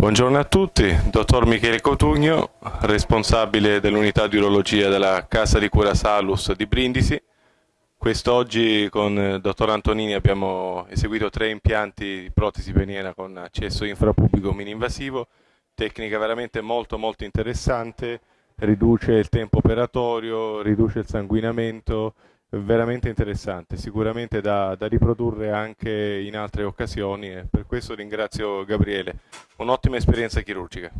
Buongiorno a tutti, dottor Michele Cotugno, responsabile dell'unità di urologia della Casa di Cura Salus di Brindisi. Quest'oggi con il dottor Antonini abbiamo eseguito tre impianti di protesi peniena con accesso infrapubblico mini-invasivo, tecnica veramente molto molto interessante, riduce il tempo operatorio, riduce il sanguinamento, veramente interessante, sicuramente da, da, riprodurre anche in altre occasioni e per questo ringrazio Gabriele, un'ottima esperienza chirurgica.